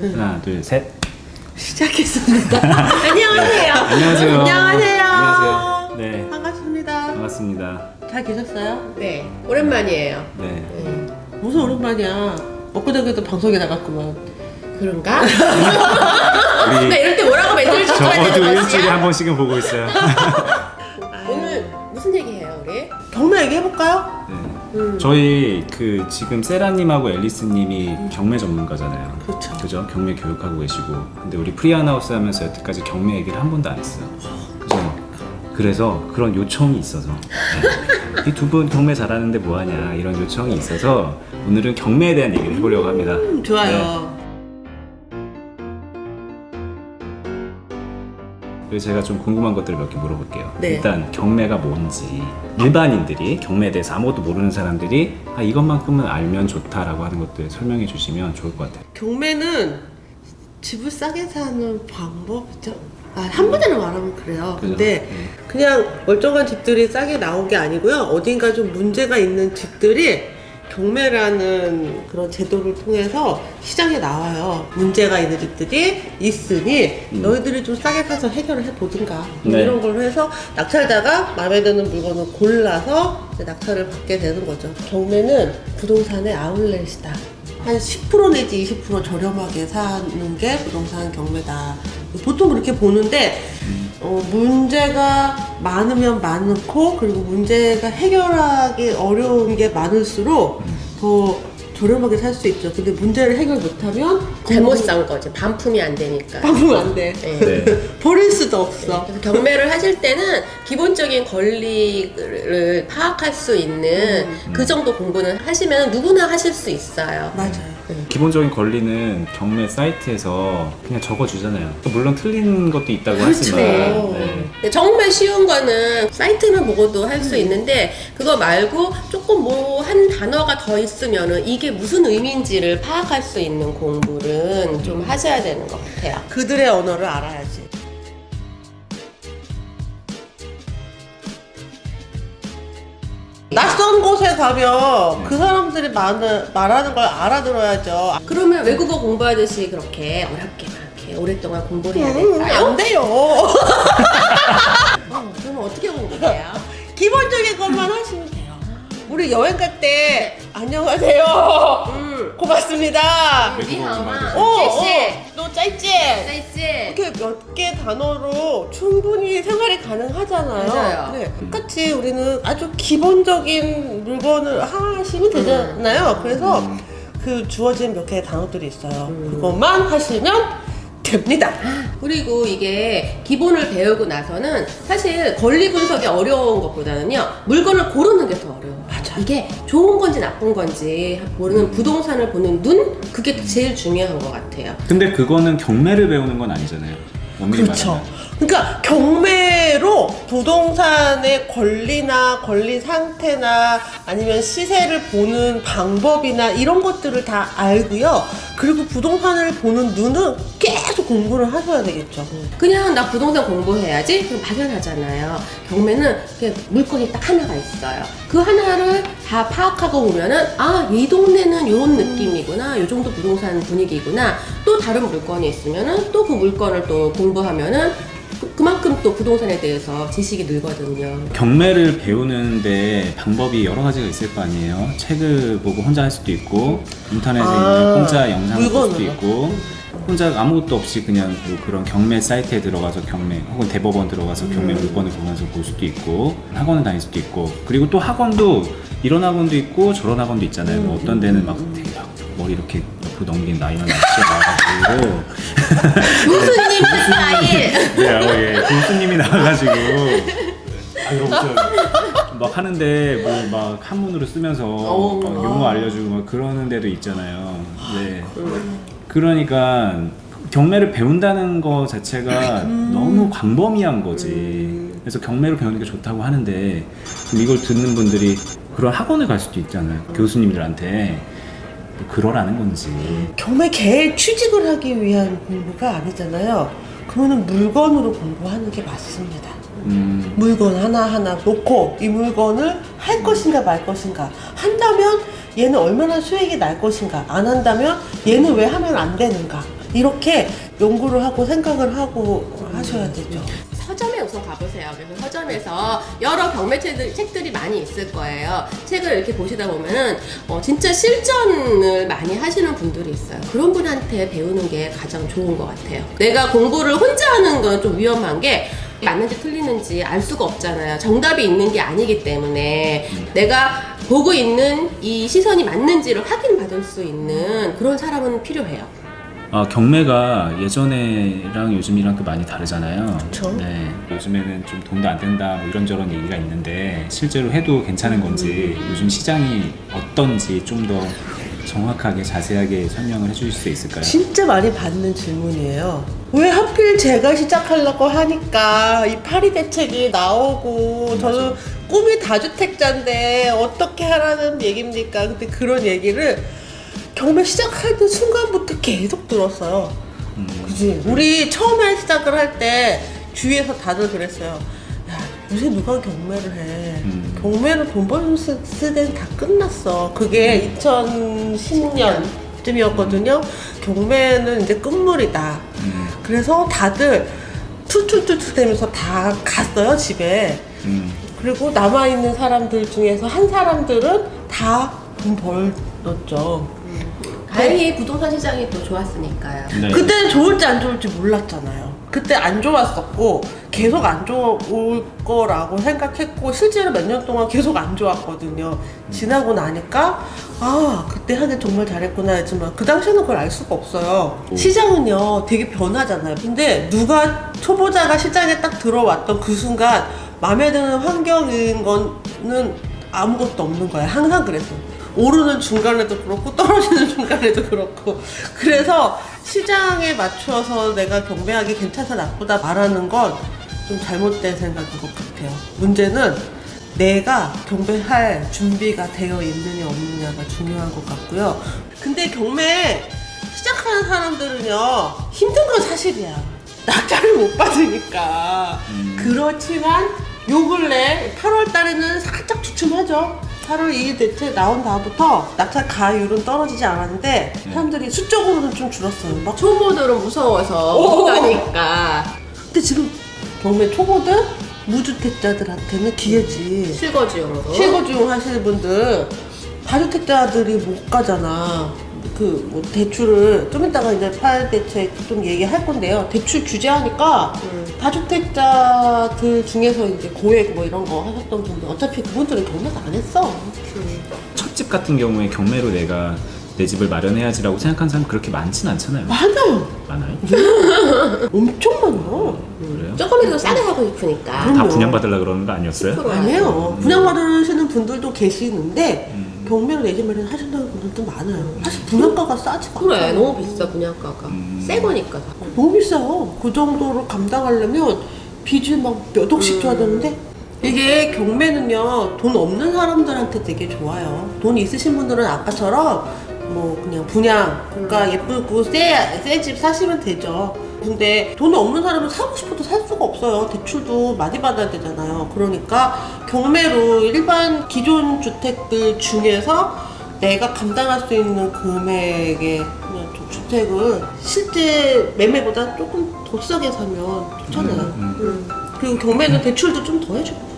하나, 둘, 셋. 시작했습니다. 안녕하세요. 안녕하세요. 안녕하세요. 안녕하세요. 네. 반갑습니다. 반갑습니다. 잘 계셨어요? 네, 오랜만이에요. 네. 네. 무슨 오랜만이야. 엊그저께도 방송에 나갔구만. 그런가? 우리 나 이럴 때 뭐라고 멘트를 쳐줘야 되는 일주일에? 한 번씩은 보고 있어요. 오늘 무슨 얘기해요, 우리? 경매 얘기해볼까요? 네. 음. 저희 그 지금 세라님하고 앨리스님이 경매 전문가잖아요. 그렇죠. 그죠? 경매 교육하고 계시고. 근데 우리 프리한 하우스 하면서 여태까지 경매 얘기를 한 번도 안 했어요. 그죠? 그래서 그런 요청이 있어서 이 두 분 경매 잘하는데 뭐하냐 이런 요청이 있어서 오늘은 경매에 대한 얘기를 해보려고 합니다. 음, 좋아요. 그래서 제가 좀 궁금한 것들을 몇 개 물어볼게요. 네. 일단 경매가 뭔지 일반인들이 경매에 대해서 아무것도 모르는 사람들이 아 이것만큼은 알면 좋다라고 하는 것들 설명해 주시면 좋을 것 같아요. 경매는 집을 싸게 사는 방법이죠. 아, 한 번에는 말하면 그래요. 그죠? 근데 네. 그냥 멀쩡한 집들이 싸게 나온 게 아니고요. 어딘가 좀 문제가 있는 집들이 경매라는 그런 제도를 통해서 시장에 나와요. 문제가 있는 집들이 있으니 음. 너희들이 좀 싸게 사서 해결을 해보든가 뭐 네. 이런 걸로 해서 낙찰자가 마음에 드는 물건을 골라서 낙찰을 받게 되는 거죠. 경매는 부동산의 아울렛이다. 한 10% 내지 20% 저렴하게 사는 게 부동산 경매다. 보통 그렇게 보는데 어, 문제가 많으면 많고 그리고 문제가 해결하기 어려운 게 많을수록 더 저렴하게 살 수 있죠. 근데 문제를 해결 못하면 잘못 산 거지. 반품이 안 되니까. 방금 안 돼. 네. 네. 버릴 수도 없어. 그래서 경매를 하실 때는 기본적인 권리를 파악할 수 있는 음. 그 정도 공부는 하시면 누구나 하실 수 있어요. 맞아요. 기본적인 권리는 경매 사이트에서 그냥 적어주잖아요. 물론 틀린 것도 있다고 하지만 네. 네. 근데 정말 쉬운 거는 사이트만 보고도 할수 있는데 그거 말고 조금 뭐 한 단어가 더 있으면 은 이게 무슨 의미인지를 파악할 수 있는 공부는 좀 하셔야 되는 것 같아요. 그들의 언어를 알아야지. 낯선 곳에 가면 그 사람들이 많은, 말하는 걸 알아들어야죠. 그러면 외국어 공부하듯이 그렇게 어렵게 막 이렇게 오랫동안 공부를 해야 음, 될까요? 안 돼요. 어, 그러면 어떻게 공부해요? 기본적인 것만 하시면 돼요. 우리 여행 갈 때 안녕하세요. 음. 고맙습니다. 너 짧지? 짜이지? 이렇게 몇 개 단어로 충분히 생활이 가능하잖아요. 맞아요. 네. 똑같이 우리는 아주 기본적인 물건을 하시면 되잖아요. 그래서 그 주어진 몇 개의 단어들이 있어요. 그것만 하시면 됩니다. 그리고 이게 기본을 배우고 나서는 사실 권리 분석이 어려운 것보다는요 물건을 고르는 게 더 어려워요. 맞아. 이게 좋은 건지 나쁜 건지 모르는 부동산을 보는 눈 그게 제일 중요한 것 같아요. 근데 그거는 경매를 배우는 건 아니잖아요. 그렇죠. 말하면. 그러니까 경매로 부동산의 권리나 권리 상태나 아니면 시세를 보는 방법이나 이런 것들을 다 알고요. 그리고 부동산을 보는 눈은 계속 공부를 하셔야 되겠죠. 그냥 나 부동산 공부해야지 그럼 막연하잖아요. 경매는 그냥 물건이 딱 하나가 있어요. 그 하나를 다 파악하고 보면은 아 이 동네는 이런 느낌이구나, 이 정도 부동산 분위기구나. 또 다른 물건이 있으면은 또 그 물건을 또 공부하면은 그- 그만큼 또 부동산에 대해서 지식이 늘거든요. 경매를 배우는데 방법이 여러 가지가 있을 거 아니에요. 책을 보고 혼자 할 수도 있고 인터넷에 아, 있는 공짜 영상을 볼 수도. 있고 혼자 아무것도 없이 그냥 뭐 그런 경매 사이트에 들어가서 경매 혹은 대법원 들어가서 경매 물건을 보면서 볼 수도 있고 학원을 다닐 수도 있고 그리고 또 학원도 이런 학원도 있고 저런 학원도 있잖아요. 뭐 어떤 데는 막 머리 이렇게 옆으로 넘긴 아저씨가 나와가지고 교수님 스타일. 네, 어, 예, 교수님이 나와가지고 아, 이러고 막 하는데 뭐 막 한문으로 쓰면서 어. 막 용어 알려주고 막 그러는 데도 있잖아요. 네. 그러니까 경매를 배운다는 거 자체가 너무 광범위한 거지. 그래서 경매를 배우는 게 좋다고 하는데 이걸 듣는 분들이 그런 학원을 갈 수도 있잖아요. 교수님들한테 그러라는 건지. 경매 개 취직을 하기 위한 공부가 아니잖아요. 그러면 물건으로 공부하는 게 맞습니다. 음, 물건 하나하나 놓고 이 물건을 할 것인가 말 것인가 한다면 얘는 얼마나 수익이 날 것인가 안 한다면 얘는 왜 하면 안 되는가 이렇게 연구를 하고 생각을 하고 하셔야 되죠. 서점에 우선 가보세요. 그래서 서점에서 여러 경매 책들, 책들이 많이 있을 거예요. 책을 이렇게 보시다 보면은 어, 진짜 실전을 많이 하시는 분들이 있어요. 그런 분한테 배우는 게 가장 좋은 것 같아요. 내가 공부를 혼자 하는 건 좀 위험한 게 맞는지 틀리는지 알 수가 없잖아요. 정답이 있는 게 아니기 때문에 내가 보고 있는 이 시선이 맞는지를 확인받을 수 있는 그런 사람은 필요해요. 아, 경매가 예전에랑 요즘이랑 또 많이 다르잖아요. 그쵸. 네. 요즘에는 좀 돈도 안 된다 뭐 이런저런 얘기가 있는데 실제로 해도 괜찮은 건지 요즘 시장이 어떤지 좀 더 정확하게 자세하게 설명을 해주실 수 있을까요? 진짜 많이 받는 질문이에요. 왜 하필 제가 시작하려고 하니까 이 파리 대책이 나오고 저는 꿈이 다주택자인데 어떻게 하라는 얘기입니까? 근데 그런 얘기를 경매 시작하는 순간부터 계속 들었어요. 음, 그지? 우리 처음에 시작을 할 때 주위에서 다들 그랬어요. 야, 요새 누가 경매를 해? 음. 경매는 돈 버는 시- 시대는 다 끝났어. 그게 2010년 쯤이었거든요. 경매는 이제 끝물이다. 음, 그래서 다들 툴툴툴툴 대면서 다 갔어요, 집에. 음, 그리고 남아있는 사람들 중에서 한 사람들은 다 돈 벌었죠. 다행히 부동산 시장이 또 좋았으니까요. 네. 그때는 좋을지 안 좋을지 몰랐잖아요. 그때 안 좋았었고 계속 안 좋을 거라고 생각했고 실제로 몇 년 동안 계속 안 좋았거든요. 지나고 나니까 아 그때 하긴 정말 잘했구나 했지만 그 당시에는 그걸 알 수가 없어요. 오. 시장은요 되게 변하잖아요. 근데 누가 초보자가 시장에 딱 들어왔던 그 순간 마음에 드는 환경인 거는 아무것도 없는 거야. 항상 그랬어. 오르는 중간에도 그렇고 떨어지는 중간에도 그렇고. 그래서 시장에 맞춰서 내가 경매하기 괜찮다 나쁘다 말하는 건 좀 잘못된 생각인 것 같아요. 문제는 내가 경매할 준비가 되어 있느냐 없느냐가 중요한 것 같고요. 근데 경매 시작하는 사람들은요 힘든 건 사실이야. 낙찰을 못 받으니까. 음. 그렇지만 요 근래 8월 달에는 살짝 주춤하죠. 8월 2일 대체 나온 다음부터 낙찰 가율은 떨어지지 않았는데 사람들이 수적으로는 좀 줄었어요. 막 초보들은 무서워서 오! 못 가니까 근데 지금 경매 초보들 무주택자들한테는 기회지. 실거주용으로. 실거주용 하시는 분들 다주택자들이 못 가잖아. 그 뭐 대출을 좀 이따가 이제 파일 대책 좀 얘기할 건데요. 대출 규제하니까 음. 다주택자들 중에서 이제 고액 뭐 이런 거 하셨던 분들 어차피 그분들은 경매가 안 했어. 첫집 같은 경우에 경매로 내가 내 집을 마련해야지라고 생각하는 사람 그렇게 많진 않잖아요. 많아요. 많아요? 엄청 많아. 그래요? 조금이라도 싸게 사고 싶으니까. 그럼- 다 분양받으려 그러는 거 아니었어요? 아니에요. 분양받으시는 분들도 계시는데 음. 경매로 내집 마련 하신다는 분들도 많아요. 사실 분양가가 싸지가 그래 않아요. 너무 비싸 분양가가. 음. 새 거니까 다. 너무 비싸요. 그 정도로 감당하려면 빚을 막 몇 억씩 줘야 되는데 이게 경매는요 돈 없는 사람들한테 되게 좋아요. 돈 있으신 분들은 아까처럼 뭐 그냥 분양가 예쁘고 새집 사시면 되죠. 근데 돈 없는 사람은 사고 싶어도 살 수가 없어요. 대출도 많이 받아야 되잖아요. 그러니까 경매로 일반 기존 주택들 중에서 내가 감당할 수 있는 금액의 주택을 실제 매매보다 조금 더 싸게 사면 좋잖아요. 음, 음. 그리고 경매는 대출도 좀 더 해주고